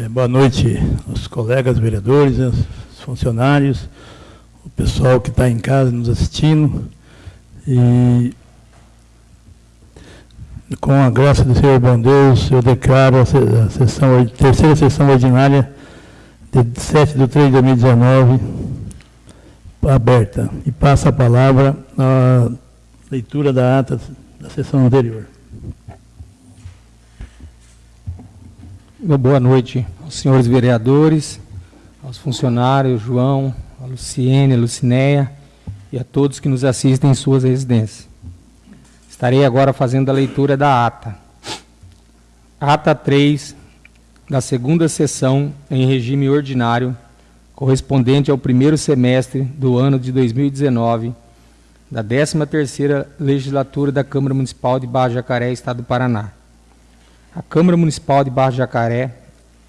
É, boa noite aos colegas vereadores, aos funcionários, o pessoal que está em casa nos assistindo. E com a graça do Senhor bom Deus, eu declaro a, sessão, a terceira sessão ordinária de 7 de 3 de 2019 aberta. E passa a palavra à leitura da ata da sessão anterior. Boa noite aos senhores vereadores, aos funcionários, João, a Luciene, a Lucinéia e a todos que nos assistem em suas residências. Estarei agora fazendo a leitura da ata. Ata 3 da segunda sessão em regime ordinário, correspondente ao primeiro semestre do ano de 2019, da 13ª Legislatura da Câmara Municipal de Barra Jacaré, Estado do Paraná. A Câmara Municipal de Barra Jacaré,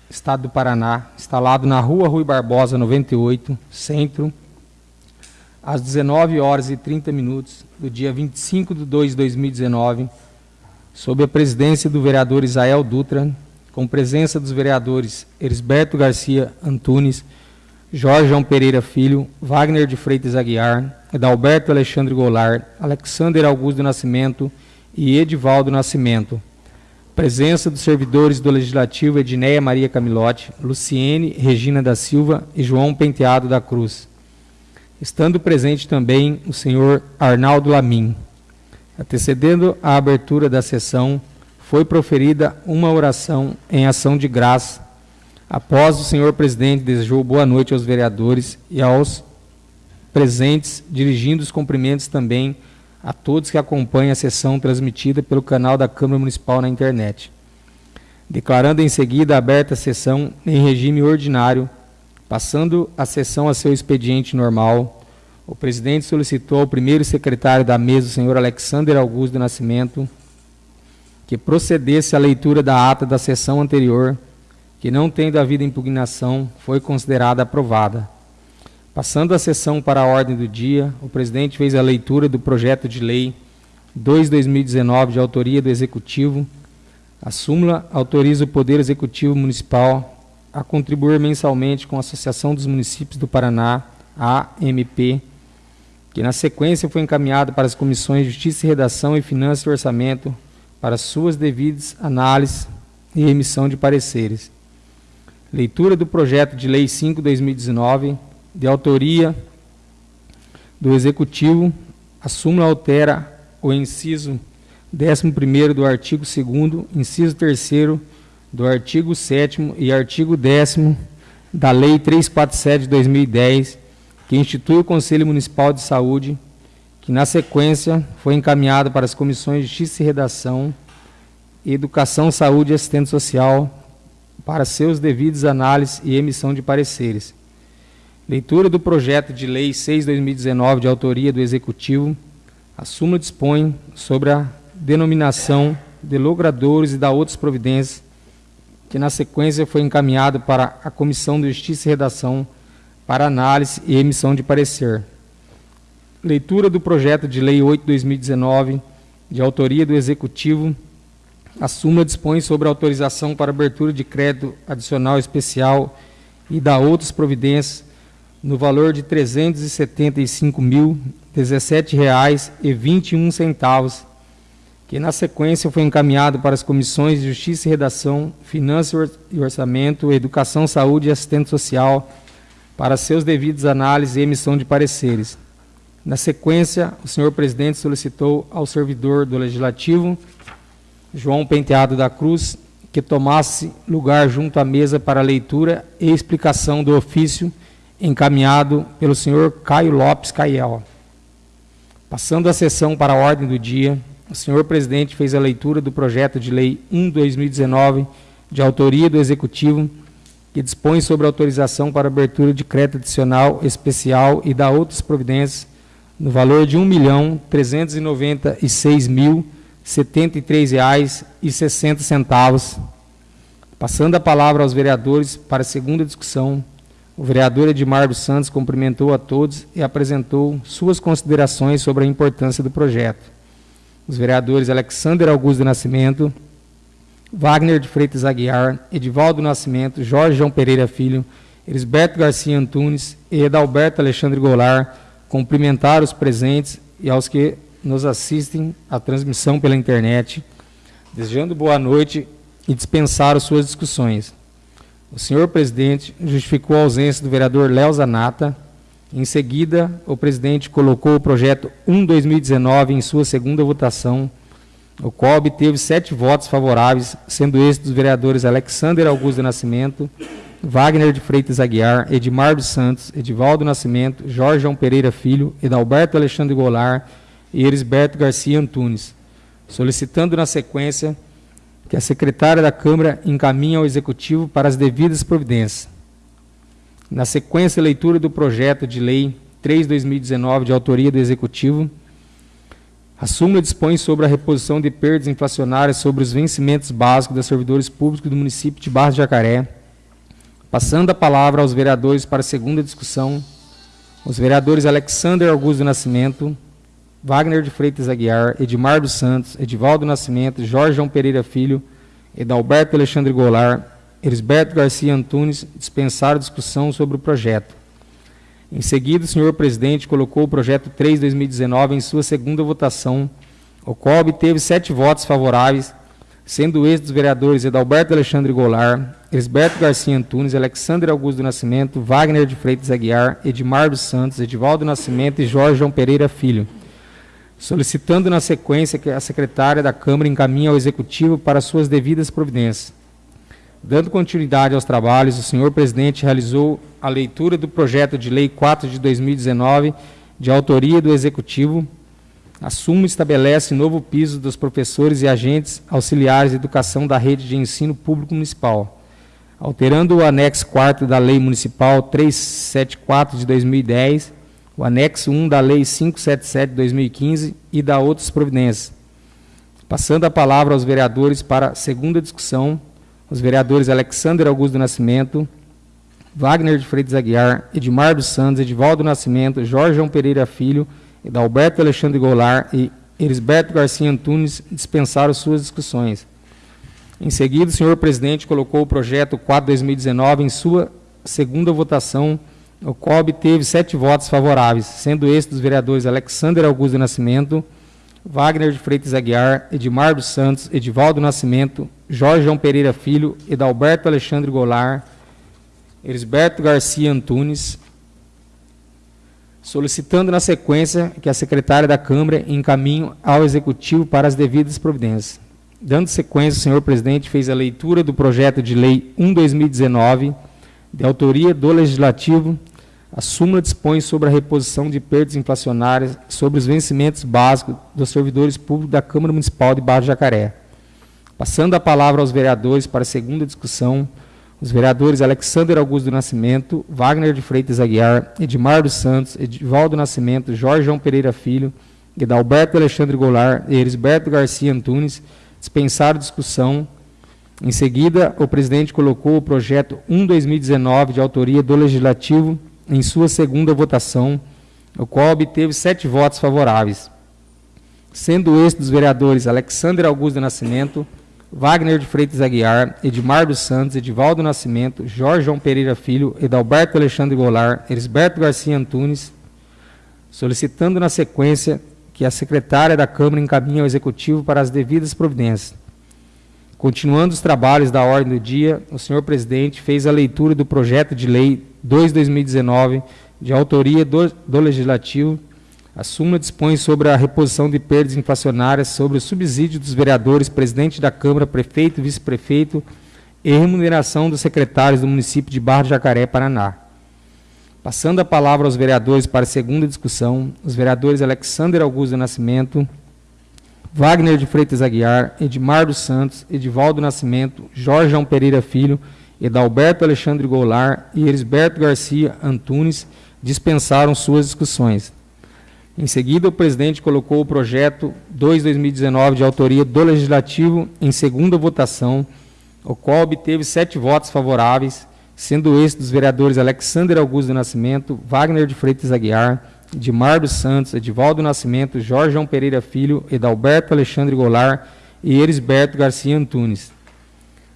Estado do Paraná, instalado na Rua Rui Barbosa, 98, Centro, às 19 horas e 30 minutos do dia 25 de 2 de 2019, sob a presidência do vereador Isael Dutra, com presença dos vereadores Erisberto Garcia Antunes, Jorge João Pereira Filho, Wagner de Freitas Aguiar, Adalberto Alexandre Goulart, Alexander Augusto Nascimento e Edivaldo Nascimento. Presença dos servidores do Legislativo Edneia Maria Camilotti, Luciene Regina da Silva e João Penteado da Cruz estando presente também o senhor Arnaldo Lamin. Antecedendo a abertura da sessão, foi proferida uma oração em ação de graça. Após o senhor presidente desejou boa noite aos vereadores e aos presentes, dirigindo os cumprimentos também a todos que acompanham a sessão transmitida pelo canal da Câmara Municipal na internet. Declarando em seguida aberta a sessão em regime ordinário, Passando a sessão a seu expediente normal, o presidente solicitou ao primeiro secretário da mesa, o senhor Alexander Augusto do Nascimento, que procedesse à leitura da ata da sessão anterior, que não tendo havido impugnação, foi considerada aprovada. Passando a sessão para a ordem do dia, o presidente fez a leitura do projeto de lei 2-2019, de autoria do Executivo. A súmula autoriza o Poder Executivo Municipal a contribuir mensalmente com a Associação dos Municípios do Paraná, AMP, que na sequência foi encaminhado para as comissões Justiça e Redação e Finanças e Orçamento para suas devidas análises e emissão de pareceres. Leitura do projeto de Lei 5/2019, de autoria do Executivo, a súmula altera o inciso 11 do artigo 2 inciso 3 do artigo 7 e artigo 10 da Lei 347 de 2010, que institui o Conselho Municipal de Saúde, que na sequência foi encaminhado para as comissões de Justiça e Redação, Educação, Saúde e Assistente Social, para seus devidos análises e emissão de pareceres. Leitura do projeto de Lei 6/2019 de autoria do Executivo. A súmula dispõe sobre a denominação de logradores e da outras providências que na sequência foi encaminhado para a Comissão de Justiça e Redação para análise e emissão de parecer. Leitura do projeto de Lei 8/2019, de autoria do Executivo. A súmula dispõe sobre autorização para abertura de crédito adicional especial e da outras providências no valor de R$ 375.017,21 que na sequência foi encaminhado para as comissões de Justiça e Redação, Finanças e Orçamento, Educação, Saúde e Assistente Social, para seus devidos análises e emissão de pareceres. Na sequência, o senhor presidente solicitou ao servidor do Legislativo, João Penteado da Cruz, que tomasse lugar junto à mesa para leitura e explicação do ofício encaminhado pelo senhor Caio Lopes Caiel. Passando a sessão para a ordem do dia, o senhor presidente fez a leitura do projeto de lei 1/2019, de autoria do executivo, que dispõe sobre autorização para abertura de crédito adicional especial e da outras providências no valor de R$ 1.396.073,60. Passando a palavra aos vereadores para a segunda discussão, o vereador Edmar dos Santos cumprimentou a todos e apresentou suas considerações sobre a importância do projeto os vereadores Alexander Augusto do Nascimento, Wagner de Freitas Aguiar, Edivaldo Nascimento, Jorge João Pereira Filho, Elisberto Garcia Antunes e Edalberto Alexandre Goulart, cumprimentar os presentes e aos que nos assistem à transmissão pela internet, desejando boa noite e dispensar suas discussões. O senhor presidente justificou a ausência do vereador Léo Zanata. Em seguida, o presidente colocou o projeto 1-2019 em sua segunda votação, o qual obteve sete votos favoráveis, sendo estes dos vereadores Alexander Augusto Nascimento, Wagner de Freitas Aguiar, Edmar dos Santos, Edivaldo Nascimento, Jorge João Pereira Filho, Edalberto Alexandre Goulart e Erisberto Garcia Antunes, solicitando na sequência que a secretária da Câmara encaminhe ao Executivo para as devidas providências. Na sequência, leitura do projeto de lei 3-2019, de autoria do Executivo, a súmula dispõe sobre a reposição de perdas inflacionárias sobre os vencimentos básicos dos servidores públicos do município de Barra de Jacaré, passando a palavra aos vereadores para a segunda discussão, os vereadores Alexander Augusto Nascimento, Wagner de Freitas Aguiar, Edmar dos Santos, Edivaldo Nascimento, Jorge João Pereira Filho, Edalberto Alexandre Goulart, Elisberto Garcia Antunes dispensaram discussão sobre o projeto. Em seguida, o senhor presidente colocou o projeto 3-2019 em sua segunda votação, o qual obteve sete votos favoráveis, sendo estes dos vereadores Edalberto Alexandre Goulart, Elisberto Garcia Antunes, Alexandre Augusto do Nascimento, Wagner de Freitas Aguiar, Edmar dos Santos, Edivaldo Nascimento e Jorge João Pereira Filho, solicitando na sequência que a secretária da Câmara encaminhe ao Executivo para suas devidas providências. Dando continuidade aos trabalhos, o senhor presidente realizou a leitura do projeto de lei 4 de 2019, de autoria do Executivo. A súmula estabelece novo piso dos professores e agentes auxiliares de educação da rede de ensino público municipal, alterando o anexo 4 da Lei Municipal 374 de 2010, o anexo 1 da Lei 577 de 2015 e da outras providências. Passando a palavra aos vereadores para segunda discussão, os vereadores Alexander Augusto do Nascimento, Wagner de Freitas Aguiar, Edmar dos Santos, Edivaldo Nascimento, Jorge João Pereira Filho, Edalberto Alexandre Goulart e Elisberto Garcia Antunes dispensaram suas discussões. Em seguida, o senhor presidente colocou o projeto 4-2019 em sua segunda votação, o qual obteve sete votos favoráveis, sendo estes dos vereadores Alexander Augusto Nascimento, Wagner de Freitas Aguiar, Edmar dos Santos, Edivaldo Nascimento, Jorge João Pereira Filho, Edalberto Alexandre Goulart, Elisberto Garcia Antunes, solicitando na sequência que a secretária da Câmara encaminhe ao Executivo para as devidas providências. Dando sequência, o senhor presidente fez a leitura do projeto de lei 1-2019, de autoria do Legislativo, a súmula dispõe sobre a reposição de perdas inflacionárias sobre os vencimentos básicos dos servidores públicos da Câmara Municipal de Barra Jacaré. Passando a palavra aos vereadores para a segunda discussão, os vereadores Alexander Augusto do Nascimento, Wagner de Freitas Aguiar, Edmar dos Santos, Edivaldo Nascimento, Jorge João Pereira Filho, Edalberto Alexandre Goulart e Elisberto Garcia Antunes dispensaram discussão. Em seguida, o presidente colocou o projeto 1-2019 de autoria do Legislativo em sua segunda votação, o qual obteve sete votos favoráveis, sendo este dos vereadores Alexander Augusto Nascimento, Wagner de Freitas Aguiar, Edmar dos Santos, Edivaldo Nascimento, Jorge João Pereira Filho, Edalberto Alexandre Goulart, Elisberto Garcia Antunes, solicitando na sequência que a secretária da Câmara encaminhe ao Executivo para as devidas providências. Continuando os trabalhos da ordem do dia, o senhor presidente fez a leitura do projeto de lei 2-2019, de autoria do, do Legislativo, a súmula dispõe sobre a reposição de perdas inflacionárias sobre o subsídio dos vereadores, presidente da Câmara, prefeito, vice-prefeito e remuneração dos secretários do município de Barra de Jacaré, Paraná. Passando a palavra aos vereadores para a segunda discussão, os vereadores Alexander Augusto Nascimento, Wagner de Freitas Aguiar, Edmar dos Santos, Edivaldo Nascimento, Jorge João Pereira Filho Edalberto Alexandre Goulart e Elisberto Garcia Antunes dispensaram suas discussões. Em seguida, o presidente colocou o projeto 2-2019 de autoria do Legislativo em segunda votação, o qual obteve sete votos favoráveis, sendo esse dos vereadores Alexander Augusto do Nascimento, Wagner de Freitas Aguiar, Edmar dos Santos, Edivaldo Nascimento, Jorge João Pereira Filho, Edalberto Alexandre Goulart e Erisberto Garcia Antunes.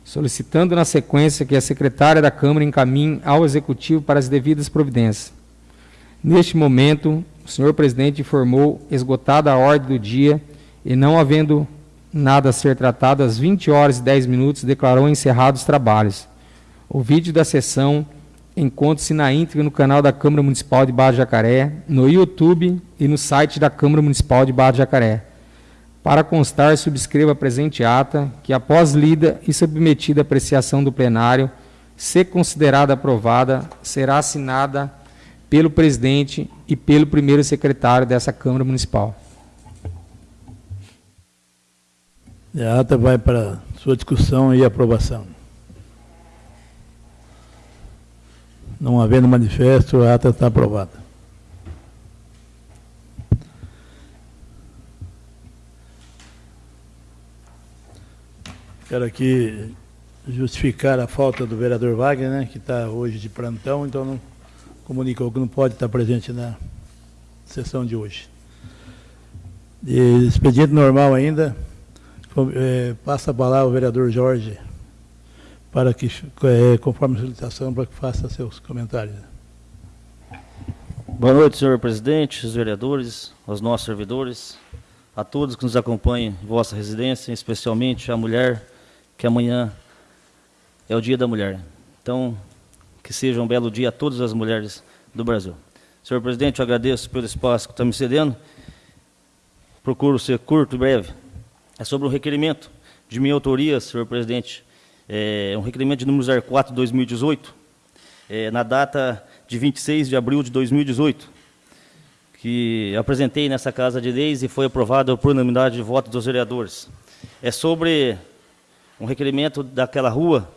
solicitando na sequência que a secretária da Câmara encaminhe ao Executivo para as devidas providências. Neste momento, o senhor presidente informou esgotada a ordem do dia e não havendo nada a ser tratado, às 20 horas e 10 minutos, declarou encerrados os trabalhos. O vídeo da sessão encontra-se na íntegra no canal da Câmara Municipal de Barra Jacaré, no YouTube e no site da Câmara Municipal de Barra Jacaré. Para constar, subscreva a presente ata, que após lida e submetida à apreciação do plenário, se considerada aprovada, será assinada pelo presidente e pelo primeiro secretário dessa Câmara Municipal. A ata vai para sua discussão e aprovação. Não havendo manifesto, a ata está aprovada. Quero aqui justificar a falta do vereador Wagner, né, que está hoje de plantão, então não comunicou que não pode estar presente na sessão de hoje. De expediente normal ainda, é, passa a palavra ao vereador Jorge, para que, é, conforme a solicitação, para que faça seus comentários. Boa noite, senhor presidente, os vereadores, aos nossos servidores, a todos que nos acompanham em vossa residência, especialmente a mulher, que amanhã é o dia da mulher. Então, que seja um belo dia a todas as mulheres do Brasil. Senhor presidente, eu agradeço pelo espaço que está me cedendo. Procuro ser curto e breve é sobre um requerimento de minha autoria, senhor presidente, é um requerimento de número 04 de 2018, é, na data de 26 de abril de 2018, que apresentei nessa Casa de Leis e foi aprovado por unanimidade de voto dos vereadores. É sobre um requerimento daquela rua,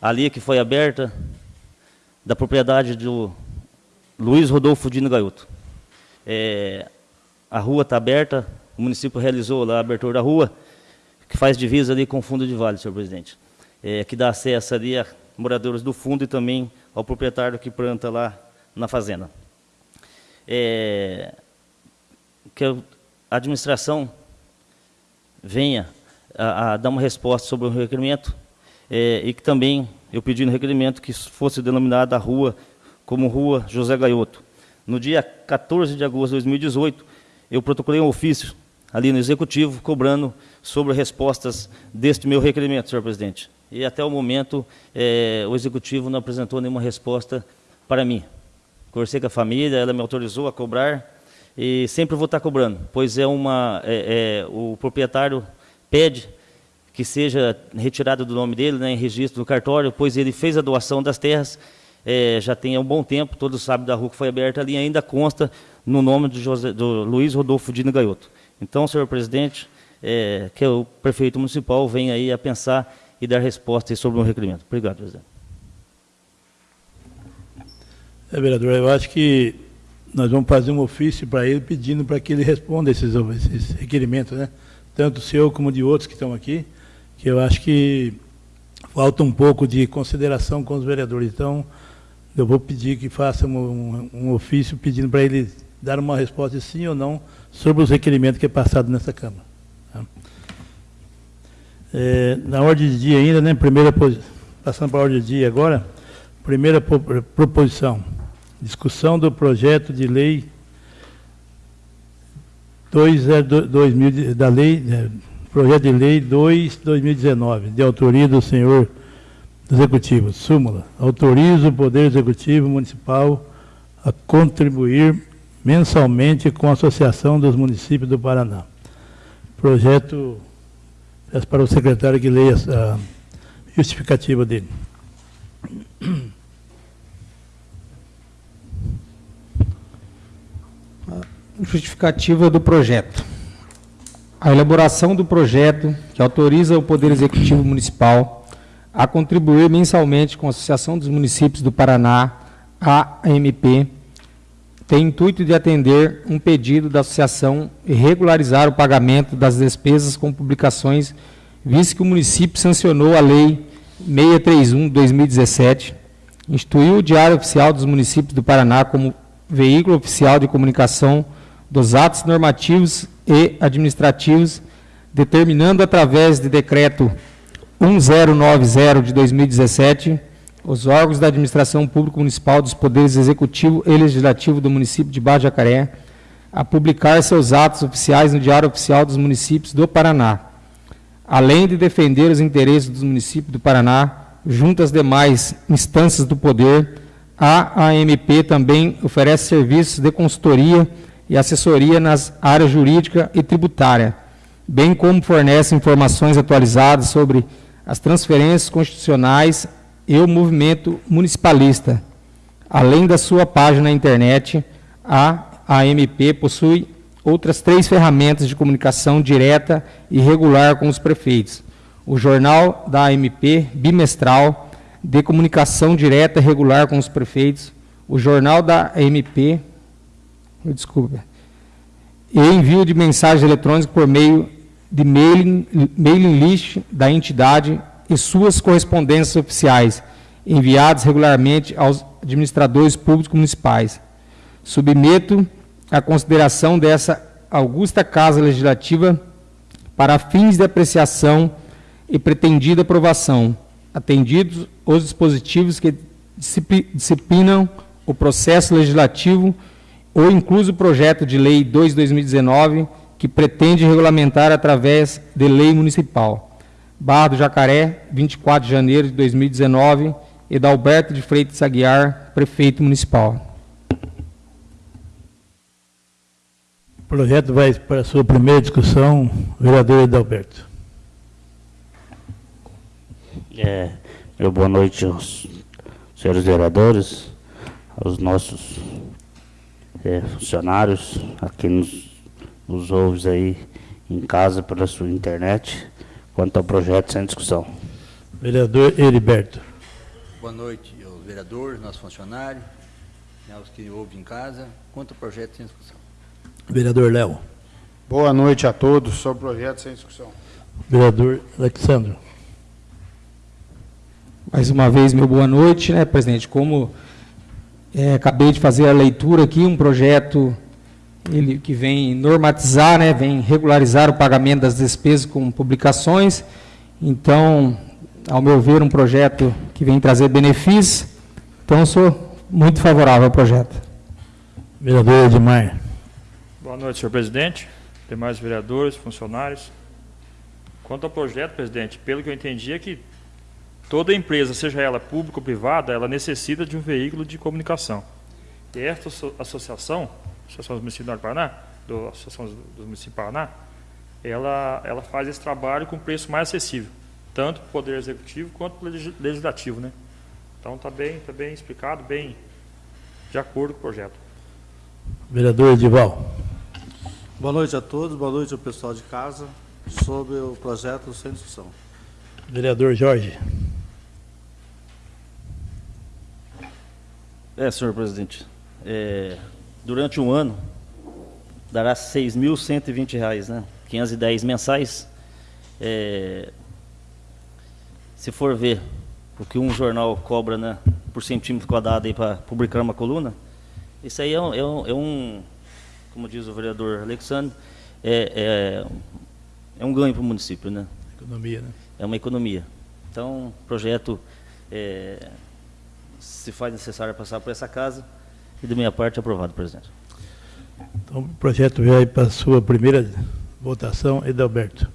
ali que foi aberta, da propriedade do Luiz Rodolfo Dino Gaioto. É, a rua está aberta, o município realizou lá a abertura da rua, que faz divisa ali com o fundo de vale, senhor presidente, é, que dá acesso ali a moradores do fundo e também ao proprietário que planta lá na fazenda. É, que a administração venha a, a, dar uma resposta sobre o requerimento é, e que também eu pedi no requerimento que fosse denominada a rua como Rua José Gaioto. No dia 14 de agosto de 2018, eu protocolei um ofício ali no Executivo, cobrando sobre respostas deste meu requerimento, senhor presidente. E até o momento, é, o Executivo não apresentou nenhuma resposta para mim. Conversei com a família, ela me autorizou a cobrar, e sempre vou estar cobrando, pois é uma, é, é, o proprietário pede que seja retirado do nome dele, né, em registro do cartório, pois ele fez a doação das terras, é, já tem um bom tempo, todos sabem da rua que foi aberta ali, ainda consta no nome do, José, do Luiz Rodolfo Dino Gaioto. Então, senhor presidente, é, que o prefeito municipal venha aí a pensar e dar resposta sobre o requerimento. Obrigado, presidente. É, vereador, eu acho que nós vamos fazer um ofício para ele pedindo para que ele responda esses, esses requerimentos, né? Tanto seu como de outros que estão aqui, que eu acho que falta um pouco de consideração com os vereadores. Então, eu vou pedir que faça um, um ofício pedindo para ele dar uma resposta sim ou não sobre os requerimentos que é passado nessa Câmara. É, na ordem de dia ainda, né, primeira, passando para a ordem de dia agora, primeira proposição, discussão do projeto de lei 2, 2000, da lei, é, projeto de lei 2 2019, de autoria do senhor Executivo, súmula, autoriza o Poder Executivo Municipal a contribuir mensalmente com a Associação dos Municípios do Paraná. Projeto, peço para o secretário que leia a justificativa dele. Justificativa do projeto. A elaboração do projeto que autoriza o Poder Executivo Municipal a contribuir mensalmente com a Associação dos Municípios do Paraná, AMP, tem intuito de atender um pedido da associação e regularizar o pagamento das despesas com publicações, visto que o município sancionou a Lei 631-2017, instituiu o Diário Oficial dos Municípios do Paraná como veículo oficial de comunicação dos atos normativos e administrativos, determinando através de decreto 1090 de 2017, os órgãos da administração pública municipal dos poderes executivo e legislativo do município de Barra Jacaré a publicar seus atos oficiais no Diário Oficial dos Municípios do Paraná, além de defender os interesses dos municípios do Paraná junto às demais instâncias do poder, a AMP também oferece serviços de consultoria e assessoria nas áreas jurídica e tributária, bem como fornece informações atualizadas sobre as transferências constitucionais e o movimento municipalista. Além da sua página na internet, a AMP possui outras três ferramentas de comunicação direta e regular com os prefeitos. O Jornal da AMP, bimestral, de comunicação direta e regular com os prefeitos. O Jornal da AMP, desculpa, e envio de mensagens eletrônicas por meio de mailing, mailing list da entidade e suas correspondências oficiais, enviadas regularmente aos administradores públicos municipais. Submeto a consideração dessa augusta Casa Legislativa para fins de apreciação e pretendida aprovação, atendidos os dispositivos que disciplinam o processo legislativo ou incluso o projeto de lei 2 2019, que pretende regulamentar através de lei municipal. Barra do Jacaré, 24 de janeiro de 2019, e da Alberto de Freitas Aguiar, prefeito municipal. O projeto vai para a sua primeira discussão, vereador Edalberto. É, meu boa noite aos senhores vereadores, aos nossos é, funcionários, a quem nos, nos ouve aí em casa pela sua internet, quanto ao projeto sem discussão. Vereador Heriberto. Boa noite aos vereadores, nossos funcionários, aos que ouvem em casa, quanto ao projeto sem discussão. Vereador Léo. Boa noite a todos sobre o projeto sem discussão. Vereador Alexandre. Mais uma vez, meu boa noite, né, presidente? Como é, acabei de fazer a leitura aqui, um projeto ele, que vem normatizar, né, vem regularizar o pagamento das despesas com publicações. Então, ao meu ver, um projeto que vem trazer benefícios. Então, sou muito favorável ao projeto. Vereador Edmar. Boa noite, senhor presidente, demais vereadores, funcionários. Quanto ao projeto, presidente, pelo que eu entendi é que Toda empresa, seja ela pública ou privada, ela necessita de um veículo de comunicação. E esta associação, Associação dos Municípios do Paraná, do Associação dos Municípios do Paraná, ela, ela faz esse trabalho com preço mais acessível, tanto para o Poder Executivo quanto para o Legislativo. Né? Então está bem, tá bem explicado, bem de acordo com o projeto. Vereador Edival. Boa noite a todos, boa noite ao pessoal de casa, sobre o projeto sem discussão. Vereador Jorge. É, senhor presidente. É, durante um ano, dará R$ 6.120, né? 510 mensais. É, se for ver o que um jornal cobra né, por centímetro quadrado para publicar uma coluna, isso aí é um, é um, é um como diz o vereador Alexandre, é, é, é um ganho para o município. Né? Economia, né? É uma economia. Então, o projeto é, se faz necessário passar por essa casa e, da minha parte, aprovado, presidente. Então, o projeto vai para a sua primeira votação. Edalberto.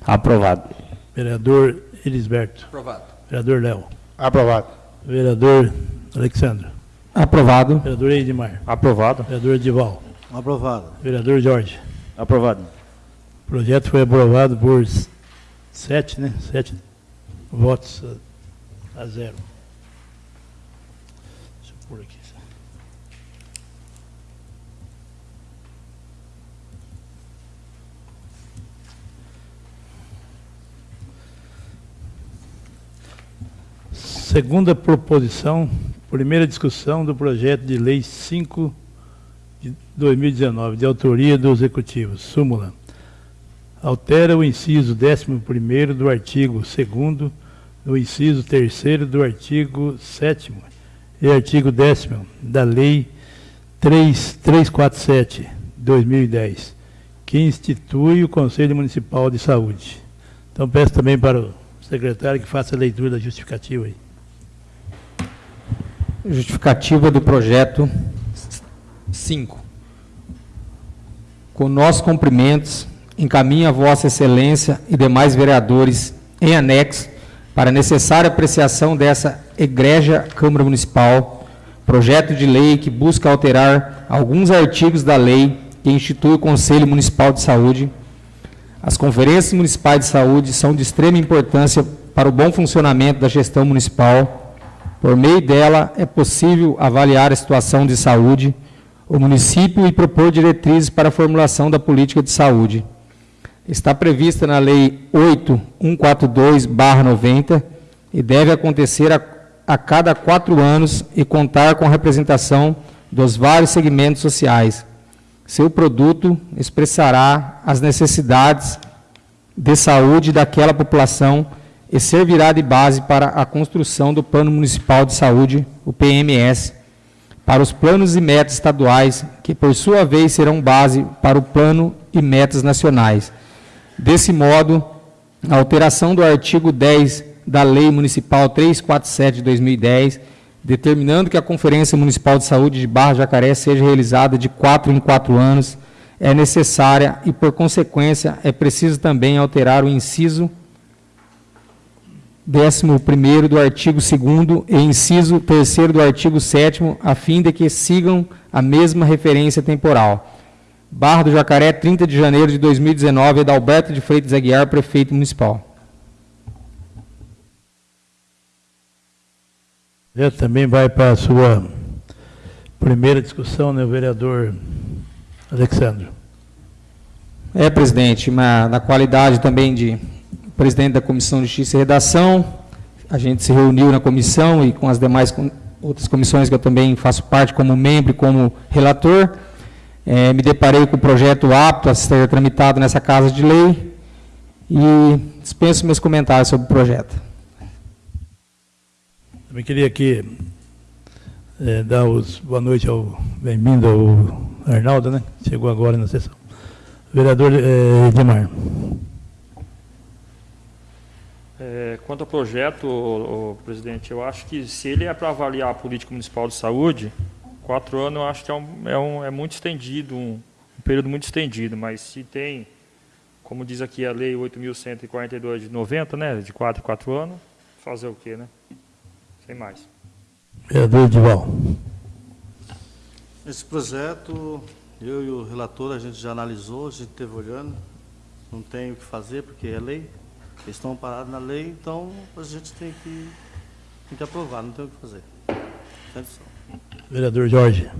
Aprovado. Vereador Elisberto. Aprovado. Vereador Léo. Aprovado. Vereador Alexandre. Aprovado. Vereador Edmar. Aprovado. Vereador Edival. Aprovado. Vereador Jorge. Aprovado. O projeto foi aprovado por sete, né? Sete votos a, a zero. por aqui. Segunda proposição, primeira discussão do projeto de lei 5 de 2019, de autoria do Executivo. Súmula. Altera o inciso 11 do artigo 2 do inciso 3 do artigo 7 e artigo 10 da Lei 3347, 2010, que institui o Conselho Municipal de Saúde. Então, peço também para o secretário que faça a leitura da justificativa aí. Justificativa do projeto 5. Com nossos cumprimentos, encaminha a Vossa Excelência e demais vereadores em anexo para necessária apreciação dessa egrégia Câmara Municipal, projeto de lei que busca alterar alguns artigos da lei que institui o Conselho Municipal de Saúde. As conferências municipais de saúde são de extrema importância para o bom funcionamento da gestão municipal. Por meio dela, é possível avaliar a situação de saúde, o município e propor diretrizes para a formulação da política de saúde. Está prevista na Lei 8142-90 e deve acontecer a, a cada quatro anos e contar com a representação dos vários segmentos sociais. Seu produto expressará as necessidades de saúde daquela população e servirá de base para a construção do Plano Municipal de Saúde, o PMS, para os planos e metas estaduais, que por sua vez serão base para o plano e metas nacionais. Desse modo, a alteração do artigo 10 da Lei Municipal 347 de 2010, determinando que a Conferência Municipal de Saúde de Barra Jacaré seja realizada de quatro em quatro anos, é necessária e, por consequência, é preciso também alterar o inciso 11 do artigo 2 e inciso 3 do artigo 7 a fim de que sigam a mesma referência temporal. Barra do Jacaré, 30 de janeiro de 2019, Adalberto de Freitas Aguiar, prefeito municipal. Já também vai para a sua primeira discussão, né, o vereador Alexandre. É, presidente, uma, na qualidade também de presidente da Comissão de Justiça e Redação, a gente se reuniu na comissão e com as demais com, outras comissões que eu também faço parte como membro e como relator, é, me deparei com o projeto apto a ser tramitado nessa Casa de Lei e dispenso meus comentários sobre o projeto. Também queria aqui é, dar os boa noite ao bem-vindo ao Arnaldo, né? Chegou agora na sessão. Vereador é, Edmar. É, quanto ao projeto, o, o, presidente, eu acho que se ele é para avaliar a política municipal de saúde, quatro anos eu acho que é, um, é, um, é muito estendido, um, um, período muito estendido, mas se tem, como diz aqui a lei 8.142 de 90, né, de quatro em quatro anos, fazer o quê, né? Sem mais. Vereador Edival. Esse projeto, eu e o relator, a gente já analisou, a gente esteve olhando, não tem o que fazer, porque é lei, eles estão parados na lei, então a gente tem que, tem que aprovar, não tem o que fazer. Vereador Jorge.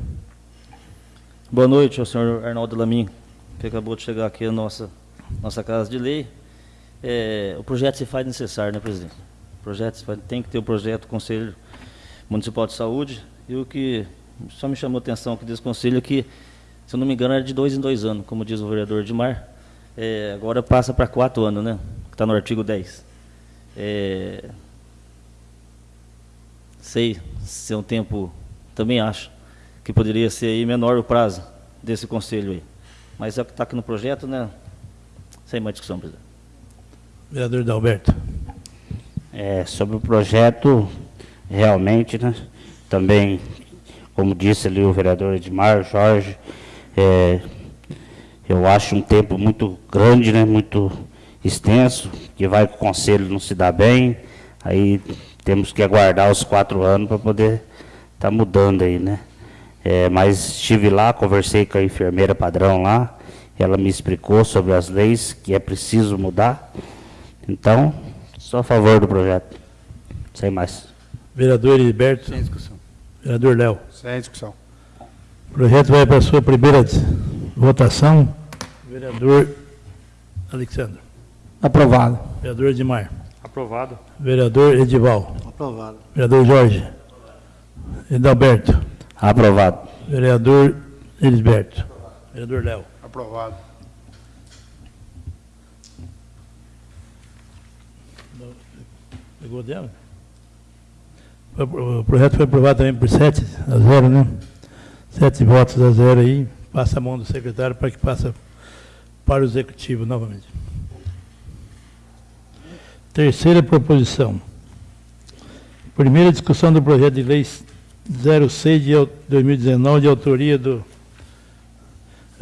Boa noite ao senhor Arnaldo Lamin, que acabou de chegar aqui na nossa, nossa Casa de Lei. É, o projeto se faz necessário, né, presidente? O projeto faz, tem que ter o projeto do Conselho Municipal de Saúde. E o que só me chamou a atenção aqui desse conselho é que, se eu não me engano, era de dois em dois anos, como diz o vereador Edmar. É, agora passa para quatro anos, né? Que está no artigo 10. É, sei se é um tempo, também acho, que poderia ser aí menor o prazo desse conselho aí. Mas é o que está aqui no projeto, né? Sem mais discussão, presidente. Vereador Dalberto. É, sobre o projeto, realmente, né? Também, como disse ali o vereador Edmar, Jorge, é, eu acho um tempo muito grande, né? Muito extenso, que vai com o conselho não se dá bem, aí temos que aguardar os quatro anos para poder estar tá mudando aí, né? É, mas estive lá, conversei com a enfermeira padrão lá, ela me explicou sobre as leis que é preciso mudar. Então, sou a favor do projeto. Sem mais. Vereador Heriberto. Sem discussão. Vereador Léo. Sem discussão. O projeto vai para a sua primeira votação. Vereador Alexandre. Aprovado. Vereador Edmar. Aprovado. Vereador Edival. Aprovado. Vereador Jorge. Edalberto. Aprovado. Vereador Elisberto. Vereador Léo. Aprovado. Pegou dela? O projeto foi aprovado também por sete a zero, né? Sete votos a zero aí. Passa a mão do secretário para que passe para o executivo novamente. Terceira proposição. Primeira discussão do projeto de lei 06 de 2019, de autoria do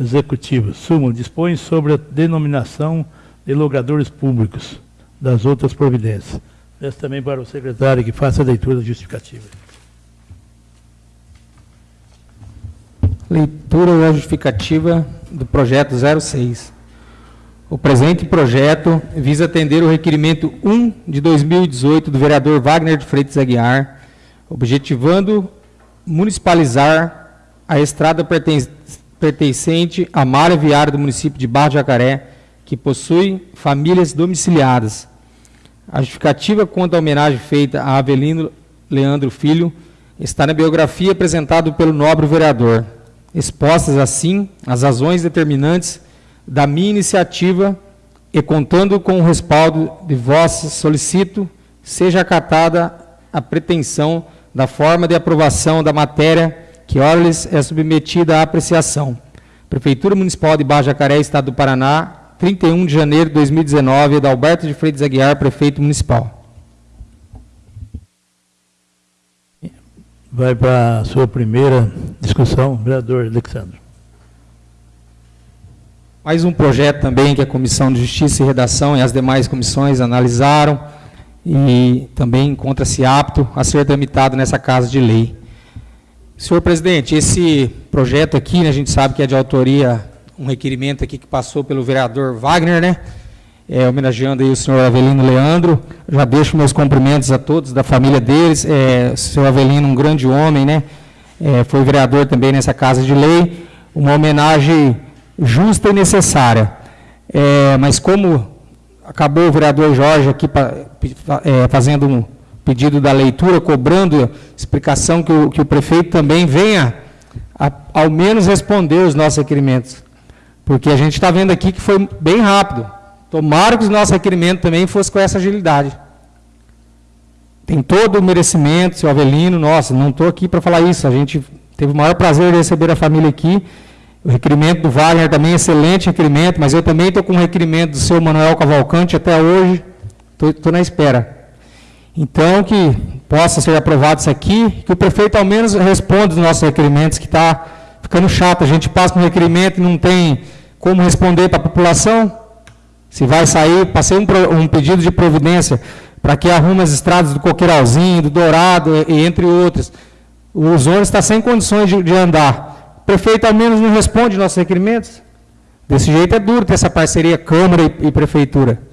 Executivo. Súmula dispõe sobre a denominação de logradores públicos das outras providências. Peço também para o secretário que faça a leitura justificativa. Leitura da justificativa do projeto 06. O presente projeto visa atender o requerimento 1 de 2018 do vereador Wagner de Freitas Aguiar, objetivando municipalizar a estrada perten pertencente à malha viária do município de Barra de Jacaré, que possui famílias domiciliadas. A justificativa quanto à homenagem feita a Avelino Leandro Filho está na biografia apresentada pelo nobre vereador. Expostas assim as razões determinantes da minha iniciativa e contando com o respaldo de vós, solicito seja acatada a pretensão da forma de aprovação da matéria que ora-lhes é submetida à apreciação. Prefeitura Municipal de Baixo Jacaré, Estado do Paraná, 31 de janeiro de 2019, Adalberto de Freitas Aguiar, Prefeito Municipal. Vai para a sua primeira discussão, vereador Alexandre. Mais um projeto também que a Comissão de Justiça e Redação e as demais comissões analisaram e também encontra-se apto a ser tramitado nessa Casa de Lei. Senhor presidente, esse projeto aqui, né, a gente sabe que é de autoria, um requerimento aqui que passou pelo vereador Wagner, né? É, homenageando aí o senhor Avelino Leandro. Já deixo meus cumprimentos a todos da família deles. É, o senhor Avelino, um grande homem, né? É, foi vereador também nessa Casa de Lei. Uma homenagem justa e necessária. É, mas como acabou o vereador Jorge aqui é, fazendo um pedido da leitura, cobrando explicação que o, que o prefeito também venha a, ao menos responder os nossos requerimentos. Porque a gente está vendo aqui que foi bem rápido. Tomara que os nossos requerimentos também fossem com essa agilidade. Tem todo o merecimento, seu Avelino, nossa, não estou aqui para falar isso. A gente teve o maior prazer de receber a família aqui. O requerimento do Wagner também, excelente requerimento, mas eu também estou com um requerimento do seu Manuel Cavalcante até hoje. Estou na espera. Então, que possa ser aprovado isso aqui, que o prefeito ao menos responda os nossos requerimentos, que está ficando chato. A gente passa um requerimento e não tem como responder para a população. Se vai sair, passei um, um pedido de providência para que arrume as estradas do Coqueiralzinho, do Dourado, e, entre outros. O ônibus está sem condições de, de andar. Prefeito ao menos não responde nossos requerimentos. Desse jeito é duro ter essa parceria Câmara e, e Prefeitura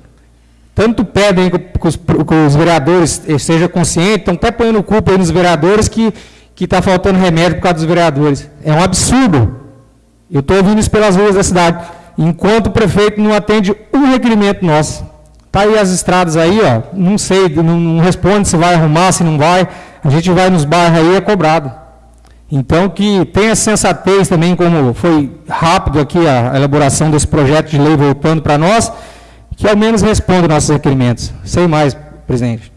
tanto pedem que os, que os vereadores estejam conscientes, estão até ponhando culpa nos vereadores que está faltando remédio por causa dos vereadores. É um absurdo. Eu estou ouvindo isso pelas ruas da cidade. Enquanto o prefeito não atende um requerimento nosso. Está aí as estradas aí, ó, não sei, não, não, responde se vai arrumar, se não vai. A gente vai nos bairros aí, é cobrado. Então, que tenha sensatez também, como foi rápido aqui a elaboração desse projeto de lei voltando para nós, que ao menos responda nossos requerimentos. Sem mais, presidente.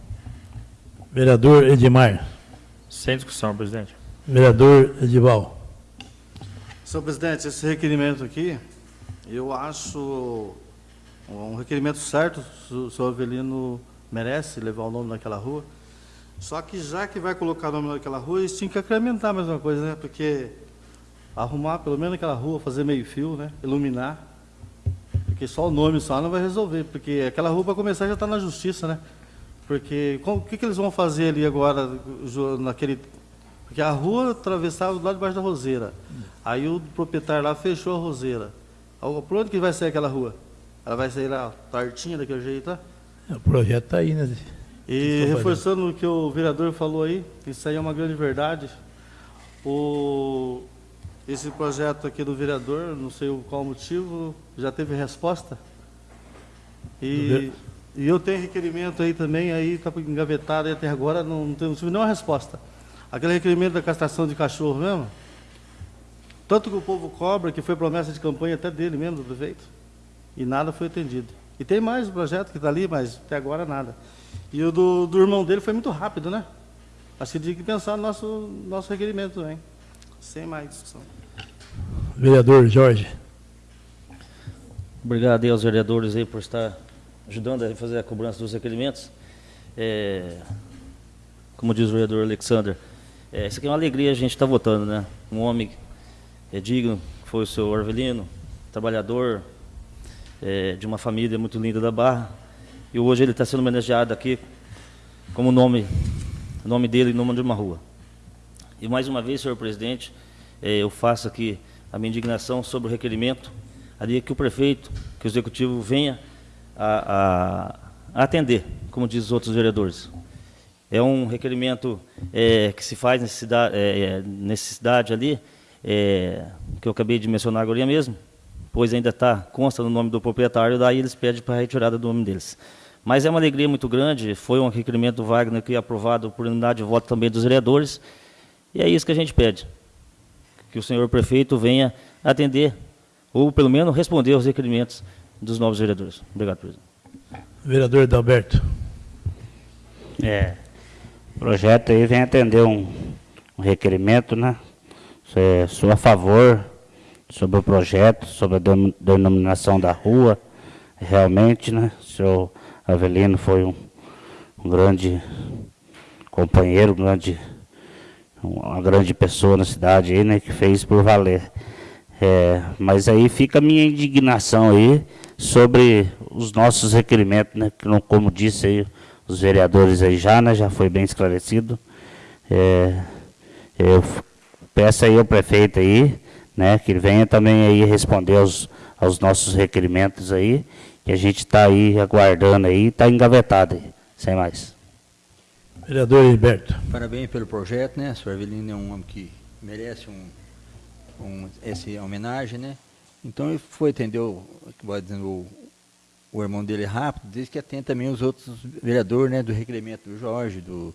Vereador Edmar. Sem discussão, presidente. Vereador Edival. Senhor presidente, esse requerimento aqui, eu acho um requerimento certo, o senhor Avelino merece levar o nome naquela rua. Só que já que vai colocar o nome naquela rua, eles tinham que incrementar mais uma coisa, né? Porque arrumar pelo menos aquela rua, fazer meio fio, né? Iluminar. Porque só o nome só não vai resolver, porque aquela rua para começar já está na justiça, né? Porque o que, que eles vão fazer ali agora naquele porque a rua atravessava do lado de baixo da roseira. Aí o proprietário lá fechou a roseira. Por onde que vai sair aquela rua? Ela vai sair lá, tortinha daquele jeito, tá? O projeto está aí, né? E reforçando o que o vereador falou aí, isso aí é uma grande verdade. O, esse projeto aqui do vereador, não sei qual motivo, já teve resposta. E, e eu tenho requerimento aí também, aí está engavetado aí até agora, não, não tive nenhuma resposta. Aquele requerimento da castração de cachorro mesmo, tanto que o povo cobra, que foi promessa de campanha até dele mesmo, do prefeito, e nada foi atendido. E tem mais o projeto que está ali, mas até agora nada. E o do, do irmão dele foi muito rápido, né? Acho que tinha que pensar no nosso, nosso requerimento também. Sem mais discussão. Vereador Jorge. Obrigado aí aos vereadores aí por estar ajudando a fazer a cobrança dos requerimentos. É, como diz o vereador Alexander, é, isso aqui é uma alegria a gente estar votando, né? Um homem é, digno, que foi o seu Orvelino, trabalhador, é, de uma família muito linda da Barra. E hoje ele está sendo homenageado aqui como nome, nome dele nome de uma rua. E mais uma vez, senhor presidente, é, eu faço aqui a minha indignação sobre o requerimento, ali que o prefeito, que o executivo venha a, a, a atender, como diz os outros vereadores. É um requerimento é, que se faz necessidade, é, necessidade ali, que eu acabei de mencionar agora mesmo, pois ainda está, consta no nome do proprietário, daí eles pedem para a retirada do nome deles. Mas é uma alegria muito grande, foi um requerimento do Wagner que é aprovado por unidade de voto também dos vereadores, e é isso que a gente pede, que o senhor prefeito venha atender, ou pelo menos responder aos requerimentos dos novos vereadores. Obrigado, presidente. Vereador Adalberto. É, o projeto aí vem atender um, um requerimento, né? É, sou a favor sobre o projeto, sobre a denominação da rua. Realmente, né? O senhor Avelino foi um, um grande companheiro, um grande, uma grande pessoa na cidade aí, né? Que fez por valer. É, mas aí fica a minha indignação aí sobre os nossos requerimentos, né? Que, como disse aí os vereadores aí já, né? Já foi bem esclarecido. É, eu peço aí ao prefeito aí, né? Que venha também aí responder aos, aos nossos requerimentos aí, que a gente está aí aguardando aí, está engavetado aí, sem mais. Vereador Heriberto. Parabéns pelo projeto, né? O senhor Avelino é um homem que merece um, um, essa homenagem, né? Então ele foi atender o, o, o irmão dele rápido, desde que atende também os outros vereadores, né? Do requerimento do Jorge, do,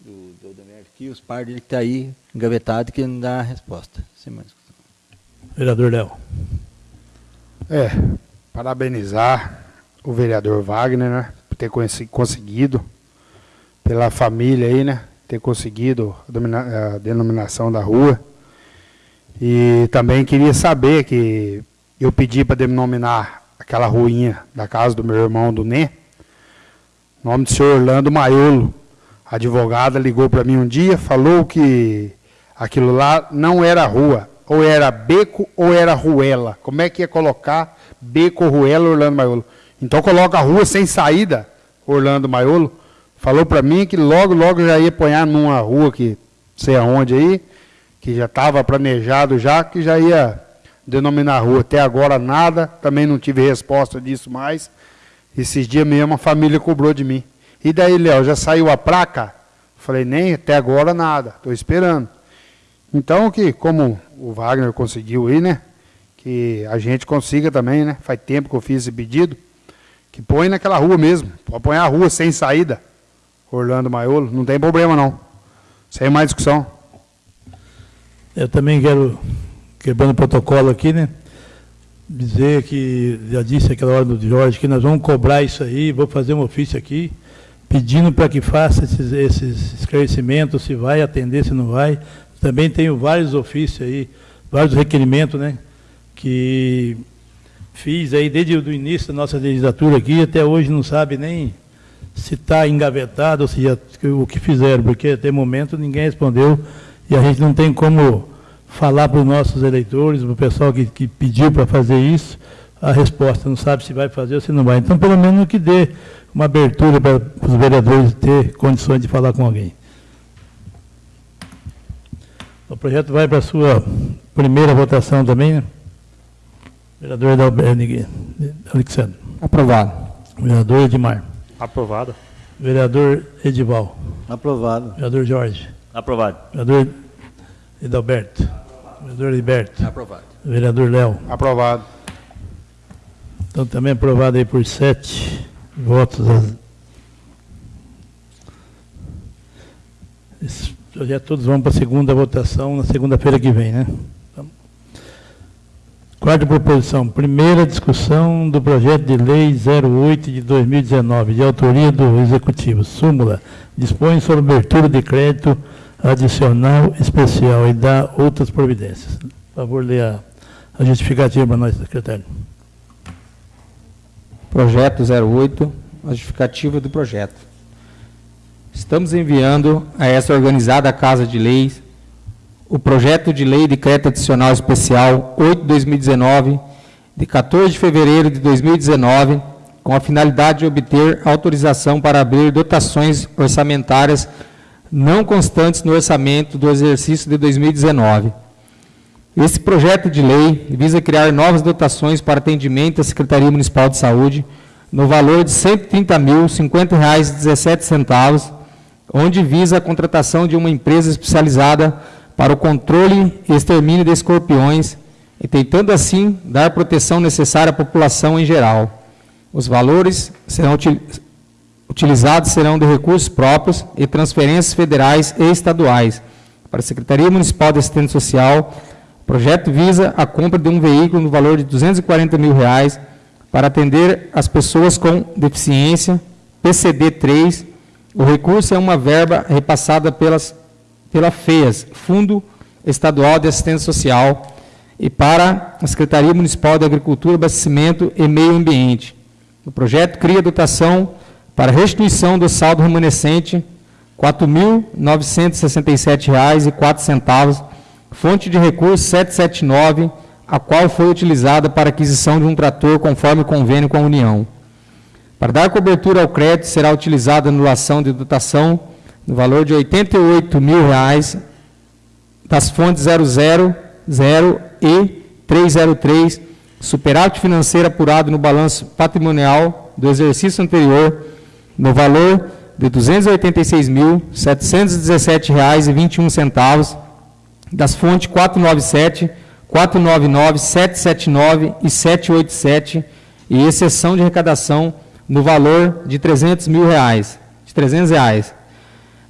do, do aqui, os pais dele que está aí engavetado que não dá a resposta. Sem mais. Vereador Léo. É, parabenizar o vereador Wagner, né? Por ter conseguido, pela família aí, né? Ter conseguido a, denominação da rua. E também queria saber que eu pedi para denominar aquela ruinha da casa do meu irmão do Né. Nome do senhor Orlando Maiolo. A advogada ligou para mim um dia, falou que aquilo lá não era rua, ou era beco ou era ruela. Como é que ia colocar beco, ruela, Orlando Maiolo? Então coloca a rua sem saída, Orlando Maiolo. Falou para mim que logo, logo já ia apanhar numa rua que sei aonde aí, que já estava planejado já, que já ia denominar rua. Até agora nada, também não tive resposta disso mais. Esses dias mesmo a família cobrou de mim. E daí, Léo, já saiu a placa? Falei, nem até agora nada, estou esperando. Então, que como o Wagner conseguiu aí, né? Que a gente consiga também, né? Faz tempo que eu fiz esse pedido. Que põe naquela rua mesmo. Pode pôr a rua sem saída. Orlando Maiolo, não tem problema não. Sem mais discussão. Eu também quero, quebrando o protocolo aqui, né? Dizer que, já disse aquela hora do Jorge, que nós vamos cobrar isso aí, vou fazer um ofício aqui pedindo para que faça esses, esses esclarecimentos, se vai atender, se não vai. Também tenho vários ofícios aí, vários requerimentos, né, que fiz aí desde o início da nossa legislatura aqui, até hoje não sabe nem se está engavetado ou se já, o que fizeram, porque até o momento ninguém respondeu e a gente não tem como falar para os nossos eleitores, para o pessoal que, que pediu para fazer isso, a resposta, não sabe se vai fazer ou se não vai. Então, pelo menos que dê uma abertura para os vereadores ter condições de falar com alguém. O projeto vai para a sua primeira votação também, né? Vereador Alexandre. Aprovado. Vereador Edmar. Aprovado. Vereador Edival. Aprovado. Vereador Jorge. Aprovado. Vereador Edalberto. Vereador Heriberto. Aprovado. Vereador Léo. Aprovado. Então também aprovado aí por sete votos. Esses projetos todos vão para a segunda votação na segunda-feira que vem, né? Quarta proposição, primeira discussão do projeto de lei 08 de 2019, de autoria do Executivo. Súmula, dispõe sobre abertura de crédito adicional especial e dá outras providências. Por favor, leia a justificativa para nós, secretário. projeto 08, a justificativa do projeto. Estamos enviando a essa organizada Casa de Leis o projeto de lei decreto adicional especial 8/2019, de 14 de fevereiro de 2019, com a finalidade de obter autorização para abrir dotações orçamentárias não constantes no orçamento do exercício de 2019. Esse projeto de lei visa criar novas dotações para atendimento da Secretaria Municipal de Saúde, no valor de R$ 130.050,17, onde visa a contratação de uma empresa especializada para o controle e extermínio de escorpiões, e tentando assim dar proteção necessária à população em geral. Os valores serão utilizados serão de recursos próprios e transferências federais e estaduais para a Secretaria Municipal de Assistência Social, o projeto visa a compra de um veículo no valor de 240 mil reais para atender as pessoas com deficiência, PCD 3. O recurso é uma verba repassada pelas, pela FEAS, Fundo Estadual de Assistência Social, e para a Secretaria Municipal de Agricultura, Abastecimento e Meio Ambiente. O projeto cria dotação para restituição do saldo remanescente R$ 4.967,04 fonte de recurso 779, a qual foi utilizada para aquisição de um trator conforme convênio com a União. Para dar cobertura ao crédito, será utilizada a anulação de dotação no valor de 88 mil reais das fontes 000 e 303, superávit financeiro apurado no balanço patrimonial do exercício anterior, no valor de R$ 286.717,21, das fontes 497, 499, 779 e 787, e exceção de arrecadação no valor de 300 mil reais, de 300 reais.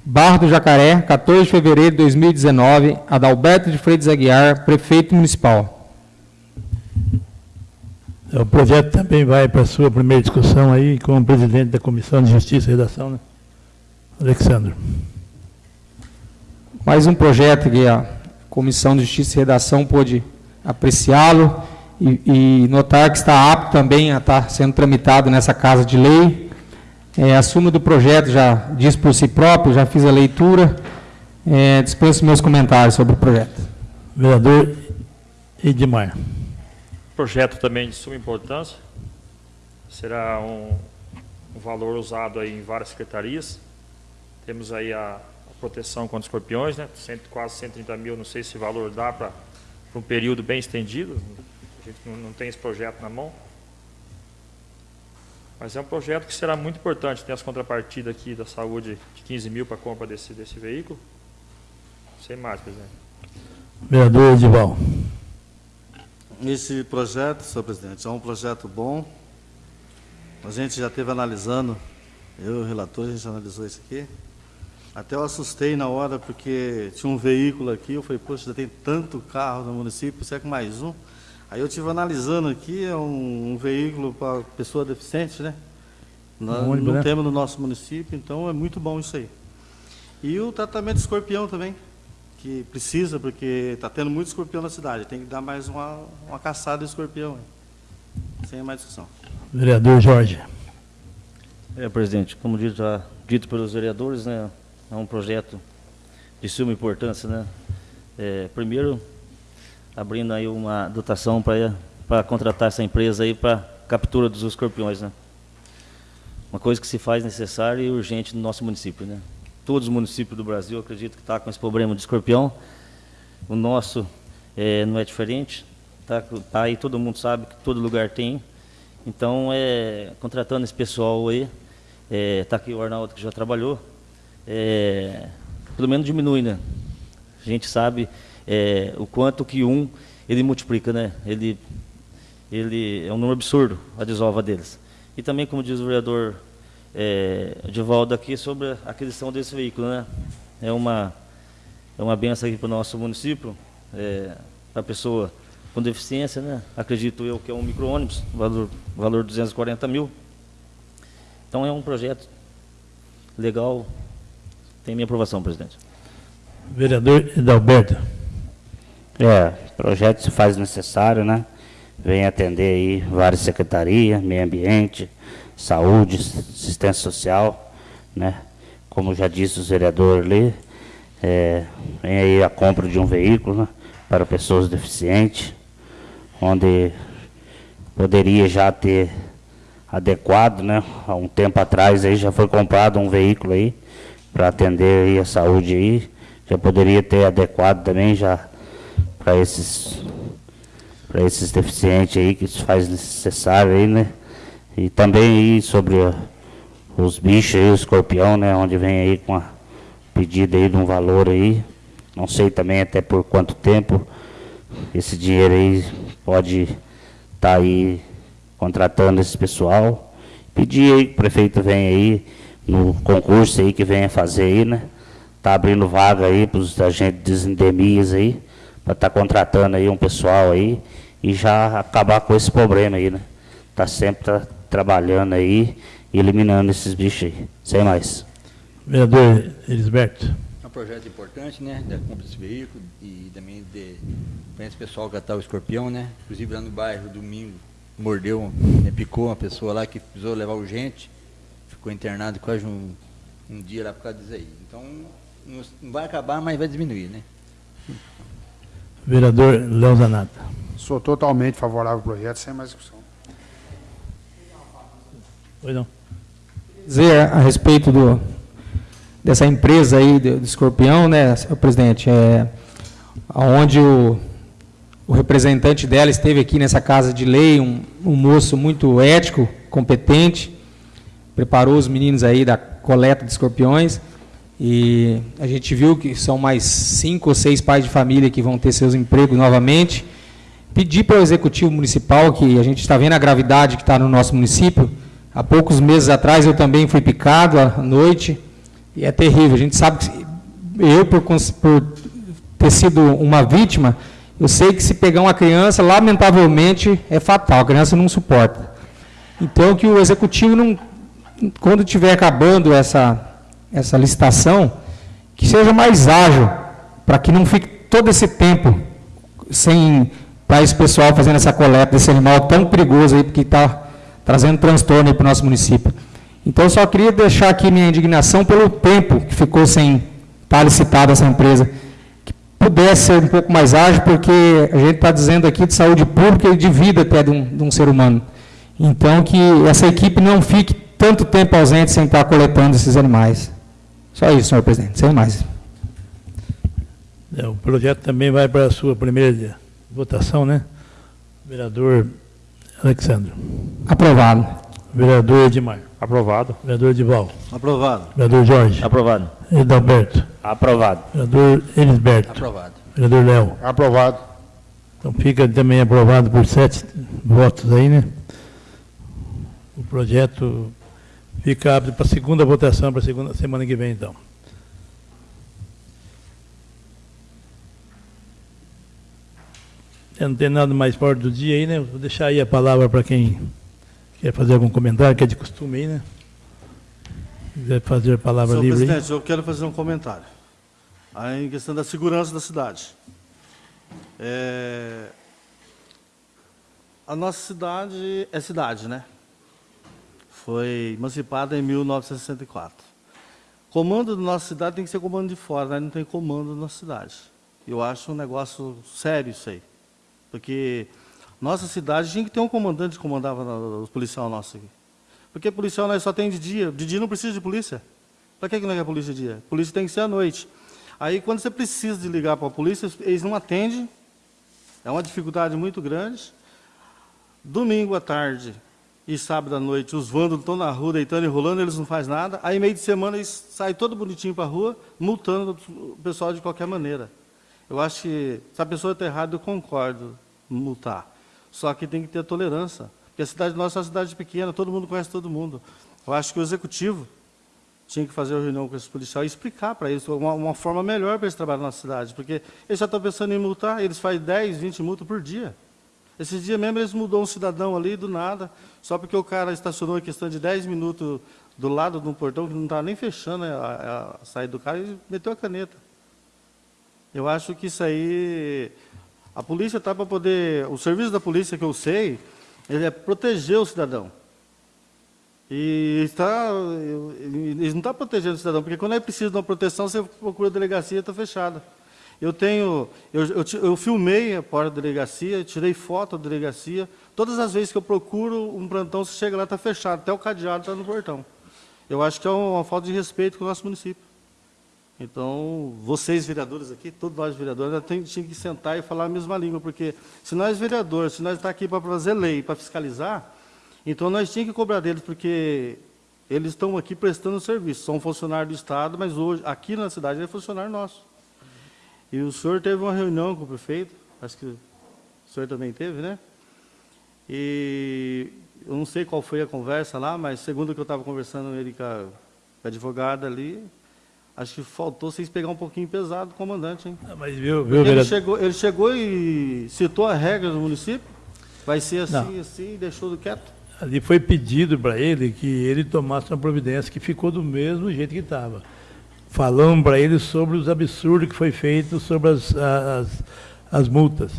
Barra do Jacaré, 14 de fevereiro de 2019, Adalberto de Freitas Aguiar, prefeito municipal. O projeto também vai para a sua primeira discussão aí com o presidente da Comissão de Justiça e Redação, né? Alexandre. Mais um projeto que a Comissão de Justiça e Redação pôde apreciá-lo e, e, notar que está apto também a estar sendo tramitado nessa Casa de Lei. É, a súmula do projeto já diz por si próprio, já fiz a leitura. É, dispenso meus comentários sobre o projeto. Vereador Edmar. Projeto também de suma importância. Será um, um valor usado aí em várias secretarias. Temos aí a, proteção contra escorpiões, né? Cento, quase 130 mil, não sei se o valor dá para um período bem estendido, a gente não, não, tem esse projeto na mão. Mas é um projeto que será muito importante, tem as contrapartidas aqui da saúde de 15 mil para a compra desse, desse veículo. Sem mais, presidente. Vereador Edival. Esse projeto, senhor presidente, é um projeto bom. A gente já esteve analisando, eu e o relator, a gente analisou isso aqui. Até eu assustei na hora, porque tinha um veículo aqui, eu falei, poxa, já tem tanto carro no município, será que mais um? Aí eu estive analisando aqui, é um, um veículo para pessoa deficiente, né? Nós um não né? temos no nosso município, então é muito bom isso aí. E o tratamento de escorpião também, que precisa, porque está tendo muito escorpião na cidade, tem que dar mais uma, uma caçada de escorpião. Sem mais discussão. Vereador Jorge. É, presidente, como dito, já dito pelos vereadores, né, é um projeto de suma importância, né? É, primeiro, abrindo aí uma dotação para contratar essa empresa aí para captura dos escorpiões, né? Uma coisa que se faz necessária e urgente no nosso município, né? Todos os municípios do Brasil, acredito que está com esse problema de escorpião. O nosso é, não é diferente. Tá, tá aí, todo mundo sabe que todo lugar tem. Então, é, contratando esse pessoal aí, está é, tá aqui o Arnaldo que já trabalhou, é, pelo menos diminui, né? A gente sabe é, o quanto que um ele multiplica, né? Ele, ele é um número absurdo a desova deles. E também, como diz o vereador é, Divaldo aqui, sobre a aquisição desse veículo, né? É uma, é uma benção aqui para o nosso município, é, para a pessoa com deficiência, né? Acredito eu que é um micro-ônibus, valor, valor 240 mil. Então é um projeto legal, tem minha aprovação, presidente. Vereador Edalberto. É, projeto se faz necessário, né? Vem atender aí várias secretarias, meio ambiente, saúde, assistência social, né? Como já disse o vereador ali, é, vem aí a compra de um veículo né, para pessoas deficientes, onde poderia já ter adequado, né? Há um tempo atrás aí já foi comprado um veículo aí para atender aí a saúde aí, já poderia ter adequado também já para esses para esses deficientes aí que se faz necessário aí, né? E também aí sobre os bichos aí, o escorpião, né? Onde vem aí com a pedida aí de um valor aí. Não sei também até por quanto tempo esse dinheiro aí pode estar tá aí contratando esse pessoal. Pedir aí que o prefeito venha aí no concurso aí que venha fazer aí, né? Tá abrindo vaga aí para os agentes de aí, para estar tá contratando aí um pessoal aí e já acabar com esse problema aí, né? Tá sempre tá trabalhando aí e eliminando esses bichos aí. Sem mais. Vereador Elisberto. É um projeto importante, né? Da compra desse veículo e também de esse pessoal catar o escorpião, né? Inclusive lá no bairro, domingo, mordeu, né, picou uma pessoa lá que precisou levar urgente, ficou internado quase um, um dia lá por causa disso aí. Então, não vai acabar, mas vai diminuir, né? Vereador Léo Zanata. Sou totalmente favorável ao projeto, sem mais discussão. Pois não. Dizer a respeito do, dessa empresa aí do, do Escorpião, né, senhor presidente, é, onde o, o representante dela esteve aqui nessa casa de lei, um, um moço muito ético, competente, preparou os meninos aí da coleta de escorpiões, e a gente viu que são mais cinco ou seis pais de família que vão ter seus empregos novamente. Pedir para o Executivo Municipal, que a gente está vendo a gravidade que está no nosso município, há poucos meses atrás eu também fui picado à noite, e é terrível. A gente sabe que eu, por, por ter sido uma vítima, eu sei que se pegar uma criança, lamentavelmente, é fatal, a criança não suporta. Então, que o Executivo, não, quando estiver acabando essa essa licitação, que seja mais ágil, para que não fique todo esse tempo sem para esse pessoal fazendo essa coleta desse animal tão perigoso aí, porque está trazendo transtorno para o nosso município. Então, só queria deixar aqui minha indignação pelo tempo que ficou sem estar licitada essa empresa. Que pudesse ser um pouco mais ágil, porque a gente está dizendo aqui de saúde pública e de vida até de um, de um ser humano. Então, que essa equipe não fique tanto tempo ausente sem estar coletando esses animais. Só isso, senhor presidente, sem mais. É, o projeto também vai para a sua primeira votação, né? Vereador Alexandre. Aprovado. Vereador Edmar. Aprovado. Vereador Edival. Aprovado. Vereador Jorge. Aprovado. Edalberto. Aprovado. Vereador Elisberto. Aprovado. Vereador Léo. Aprovado. Então fica também aprovado por sete votos aí, né? O projeto Fica apto para a segunda votação, para a segunda semana que vem, então. não tem nada mais forte do dia aí, né? Vou deixar aí a palavra para quem quer fazer algum comentário, que é de costume aí, né? Quiser fazer a palavra Senhor livre presidente, aí. eu quero fazer um comentário. Aí, em questão da segurança da cidade. É... A nossa cidade é cidade, né? Foi emancipada em 1964. Comando da nossa cidade tem que ser comando de fora, né? não tem comando da nossa cidade. Eu acho um negócio sério isso aí. Porque nossa cidade tinha que ter um comandante que comandava os policiais nossos aqui. Porque policial nós só tem de dia, de dia não precisa de polícia. Para que, que não é polícia de dia? Polícia tem que ser à noite. Aí quando você precisa de ligar para a polícia, eles não atendem, é uma dificuldade muito grande. Domingo à tarde, e sábado à noite os vândalos estão na rua deitando e rolando, eles não fazem nada. Aí, meio de semana, eles saem todo bonitinho para a rua, multando o pessoal de qualquer maneira. Eu acho que, se a pessoa está errada, eu concordo multar. Só que tem que ter tolerância. Porque a cidade nossa é uma cidade pequena, todo mundo conhece todo mundo. Eu acho que o executivo tinha que fazer uma reunião com esses policiais e explicar para eles uma, uma forma melhor para eles trabalharem na cidade. Porque eles já estão pensando em multar, eles fazem 10, 20 multas por dia. Esses dias mesmo eles mudou um cidadão ali do nada, só porque o cara estacionou em questão de 10 minutos do lado de um portão que não estava nem fechando a, a, saída do cara e meteu a caneta. Eu acho que isso aí. A polícia está para poder. O serviço da polícia que eu sei, ele é proteger o cidadão. E está, eles não estão protegendo o cidadão, porque quando é preciso de uma proteção, você procura a delegacia está fechada. Eu tenho, eu, eu, eu, filmei a porta da delegacia, tirei foto da delegacia. Todas as vezes que eu procuro um plantão, você chega lá, está fechado, até o cadeado está no portão. Eu acho que é uma, falta de respeito com o nosso município. Então, vocês vereadores aqui, todos nós vereadores, tinha que sentar e falar a mesma língua, porque se nós vereadores, se nós estamos tá aqui para fazer lei, para fiscalizar, então nós tínhamos que cobrar deles, porque eles estão aqui prestando serviço, são funcionários do Estado, mas hoje, aqui na cidade, é funcionário nosso. E o senhor teve uma reunião com o prefeito, acho que o senhor também teve, né? E eu não sei qual foi a conversa lá, mas segundo que eu estava conversando ele com a, com a advogada ali, acho que faltou vocês pegar um pouquinho pesado o comandante, hein? Ah, mas viu, viu, ele, chegou, ele chegou e citou a regra do município, vai ser assim, não. assim, deixou do quieto. Ali foi pedido para ele que ele tomasse uma providência que ficou do mesmo jeito que estava. Falamos para ele sobre os absurdos que foi feito sobre as, as, as multas.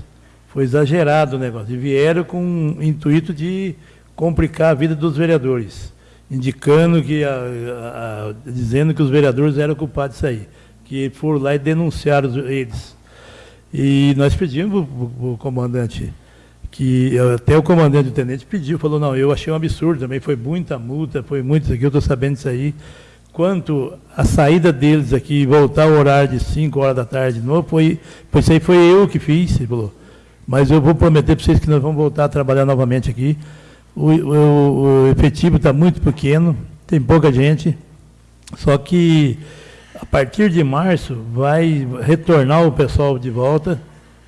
Foi exagerado o negócio. E vieram com o intuito de complicar a vida dos vereadores, indicando que, a, a, a, dizendo que os vereadores eram culpados disso aí, que foram lá e denunciaram eles. E nós pedimos para o comandante que até o comandante do tenente pediu, falou, não, eu achei um absurdo também, foi muita multa, foi muito isso aqui, eu estou sabendo disso aí. Quanto a saída deles aqui, voltar ao horário de 5 horas da tarde de novo, foi, isso aí foi eu que fiz, ele falou. Mas eu vou prometer para vocês que nós vamos voltar a trabalhar novamente aqui. O, o, o efetivo está muito pequeno, tem pouca gente, só que a partir de março vai retornar o pessoal de volta,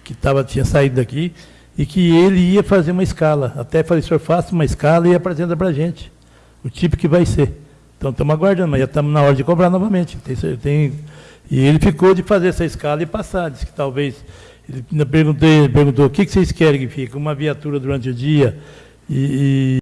que tava, tinha saído daqui, e que ele ia fazer uma escala. Até falei, senhor, faça uma escala e apresenta para a gente o tipo que vai ser. Então estamos aguardando, mas já estamos na hora de cobrar novamente. Tem, tem, e ele ficou de fazer essa escala e passar. Disse que talvez. Ele perguntou, o que, que vocês querem que fique? Uma viatura durante o dia e, e